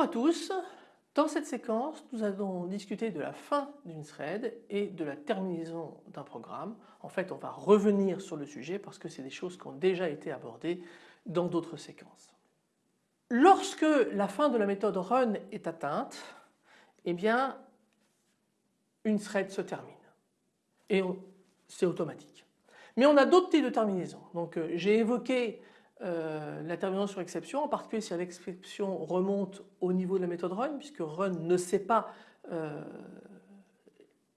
Bonjour à tous. Dans cette séquence, nous allons discuter de la fin d'une thread et de la terminaison d'un programme. En fait, on va revenir sur le sujet parce que c'est des choses qui ont déjà été abordées dans d'autres séquences. Lorsque la fin de la méthode run est atteinte, eh bien, une thread se termine et c'est automatique. Mais on a d'autres types de terminaisons. Donc euh, j'ai évoqué euh, la terminaison sur exception, en particulier si l'exception remonte au niveau de la méthode run, puisque run ne sait pas euh,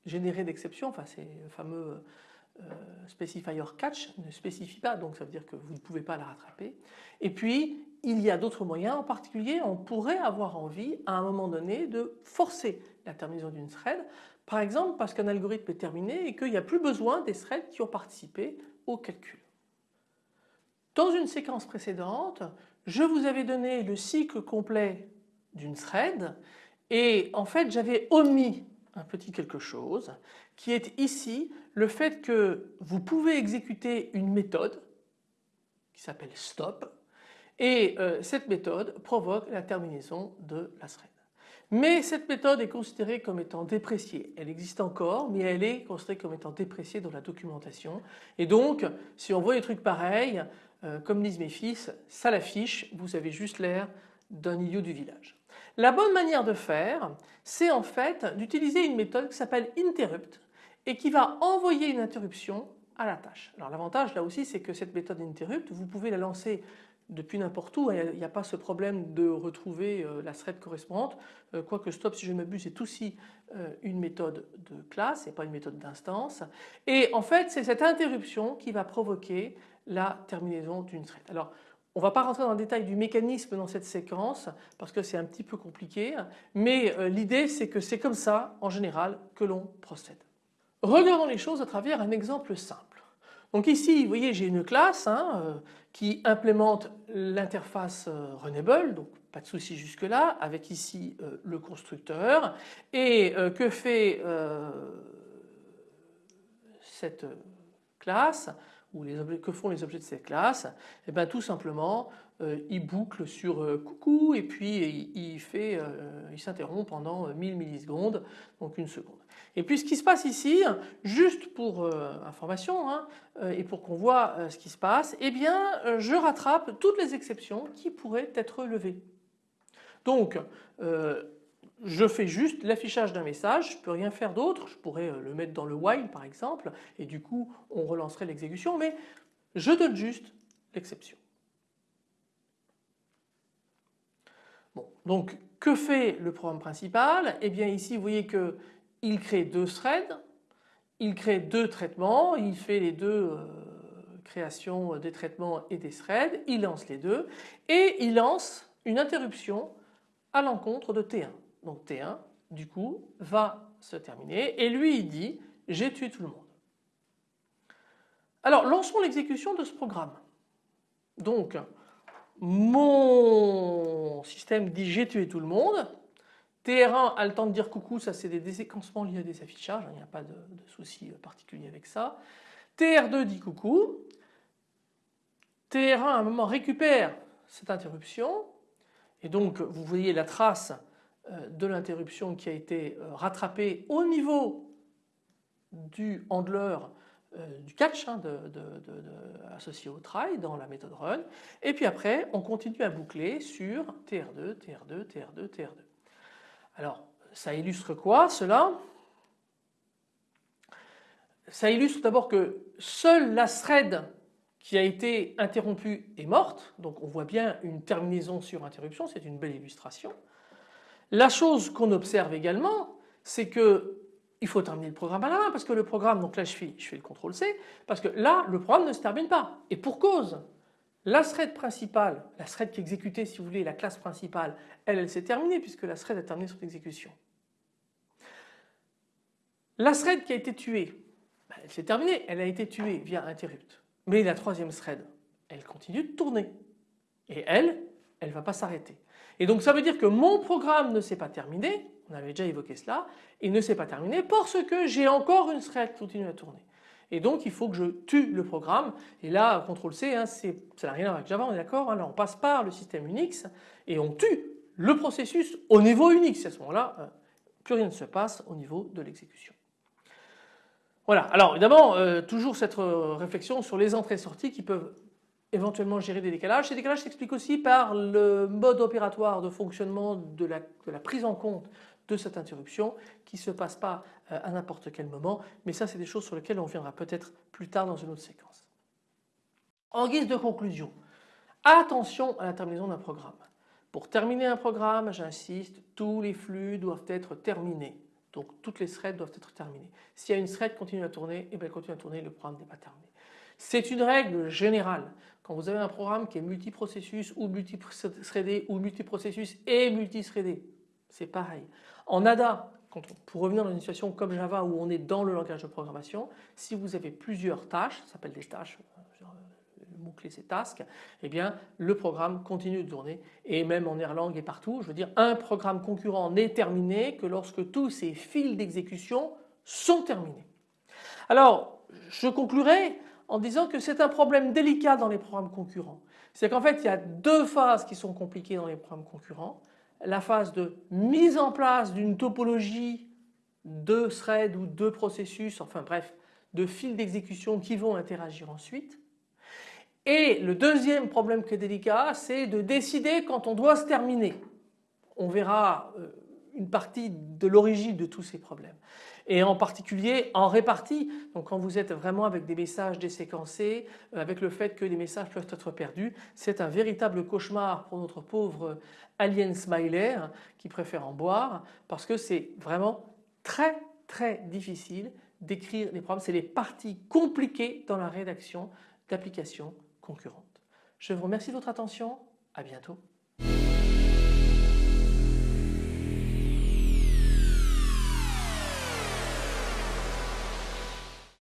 générer d'exception, enfin c'est le fameux specifier catch, ne spécifie pas, donc ça veut dire que vous ne pouvez pas la rattraper. Et puis il y a d'autres moyens, en particulier on pourrait avoir envie à un moment donné de forcer la terminaison d'une thread par exemple parce qu'un algorithme est terminé et qu'il n'y a plus besoin des threads qui ont participé au calcul. Dans une séquence précédente, je vous avais donné le cycle complet d'une thread et en fait j'avais omis un petit quelque chose qui est ici le fait que vous pouvez exécuter une méthode qui s'appelle stop et euh, cette méthode provoque la terminaison de la thread. Mais cette méthode est considérée comme étant dépréciée. Elle existe encore mais elle est considérée comme étant dépréciée dans la documentation et donc si on voit des trucs pareils, euh, comme disent mes fils, ça l'affiche, vous avez juste l'air d'un idiot du village. La bonne manière de faire c'est en fait d'utiliser une méthode qui s'appelle interrupt et qui va envoyer une interruption à la tâche. Alors l'avantage là aussi c'est que cette méthode interrupt vous pouvez la lancer depuis n'importe où, il n'y a, pas ce problème de retrouver euh, la thread correspondante, euh, quoique stop si je m'abuse est aussi euh, une méthode de classe et pas une méthode d'instance et en fait c'est cette interruption qui va provoquer la terminaison d'une thread. Alors on ne va pas rentrer dans le détail du mécanisme dans cette séquence parce que c'est un petit peu compliqué mais l'idée c'est que c'est comme ça en général que l'on procède. Regardons les choses à travers un exemple simple. Donc ici, vous voyez, j'ai une classe hein, euh, qui implémente l'interface euh, Runnable, donc pas de souci jusque là, avec ici euh, le constructeur. Et que fait cette classe ou les objets, que font les objets de cette classe? Eh bien tout simplement, il boucle sur coucou et puis il fait, il s'interrompt pendant 1000 millisecondes, donc une seconde. Et puis ce qui se passe ici, juste pour euh, information hein, euh, et pour qu'on voit euh, ce qui se passe, eh bien je rattrape toutes les exceptions qui pourraient être levées. Donc je fais juste l'affichage d'un message, je ne peux rien faire d'autre, je pourrais le mettre dans le while par exemple et du coup on relancerait l'exécution mais je donne juste l'exception. Donc que fait le programme principal? Eh bien ici vous voyez que il crée deux threads, il crée deux traitements, il fait les deux euh, créations des traitements et des threads, il lance les deux et il lance une interruption à l'encontre de T1. Donc T1 du coup va se terminer et lui il dit j'ai tué tout le monde. Alors lançons l'exécution de ce programme. Donc mon système dit j'ai tué tout le monde TR1 a le temps de dire coucou, ça c'est des déséquencements liés à des affichages, il n'y a pas de, de souci particulier avec ça. TR2 dit coucou, TR1 à un moment récupère cette interruption. Et donc vous voyez la trace euh, de l'interruption qui a été euh, rattrapée au niveau du handler euh, du catch hein, associé au try dans la méthode run et puis après on continue à boucler sur TR2, TR2, TR2, TR2. Alors ça illustre quoi cela? Ça illustre d'abord que seule la thread qui a été interrompue est morte, donc on voit bien une terminaison sur interruption, c'est une belle illustration. La chose qu'on observe également, c'est que il faut terminer le programme à la main parce que le programme, donc là je fais, je fais le CTRL C, parce que là le programme ne se termine pas. Et pour cause, la thread principale, la thread qui exécutait si vous voulez la classe principale, elle, elle s'est terminée puisque la thread a terminé son exécution. La thread qui a été tuée, ben, elle s'est terminée, elle a été tuée via interrupt. Mais la troisième thread, elle continue de tourner. Et elle, elle ne va pas s'arrêter. Et donc ça veut dire que mon programme ne s'est pas terminé, on avait déjà évoqué cela, il ne s'est pas terminé parce que j'ai encore une thread qui continue à tourner et donc il faut que je tue le programme et là CTRL C hein, ça n'a rien à voir avec Java on est d'accord, hein. là on passe par le système Unix et on tue le processus au niveau. C'est à ce moment-là, euh, plus rien ne se passe au niveau de l'exécution. Voilà, alors évidemment, euh, toujours cette euh, réflexion sur les entrées-sorties qui peuvent éventuellement gérer des décalages. Ces décalages s'expliquent aussi par le mode opératoire de fonctionnement de la, prise en compte de cette interruption qui ne se passe pas à n'importe quel moment. Mais ça, c'est des choses sur lesquelles on viendra peut-être plus tard dans une autre séquence. En guise de conclusion, attention à la terminaison d'un programme. Pour terminer un programme, j'insiste, tous les flux doivent être terminés. Donc toutes les threads doivent être terminées. S'il y a une thread qui continue à tourner, et eh bien elle continue à tourner, le programme n'est pas terminé. C'est une règle générale. Quand vous avez un programme qui est multiprocessus ou multithreadé ou multiprocessus et multithreadé, c'est pareil. En ADA, pour revenir dans une situation comme Java où on est dans le langage de programmation, si vous avez plusieurs tâches, ça s'appelle des tâches, mot-clé c'est task, eh bien le programme continue de tourner et même en Erlang et partout, je veux dire un programme concurrent n'est terminé que lorsque tous ces fils d'exécution sont terminés. Alors je conclurai en disant que c'est un problème délicat dans les programmes concurrents. C'est qu'en fait il y a deux phases qui sont compliquées dans les programmes concurrents. La phase de mise en place d'une topologie de threads ou de processus, enfin bref, de fils d'exécution qui vont interagir ensuite. Et le deuxième problème qui est délicat, c'est de décider quand on doit se terminer. On verra euh, une partie de l'origine de tous ces problèmes. Et en particulier en répartie, donc quand vous êtes vraiment avec des messages déséquencés, euh, avec le fait que les messages peuvent être perdus, c'est un véritable cauchemar pour notre pauvre alien smiler qui préfère en boire parce que c'est vraiment très très difficile d'écrire les programmes. C'est les parties compliquées dans la rédaction d'applications concurrentes. Je vous remercie de votre attention, à bientôt.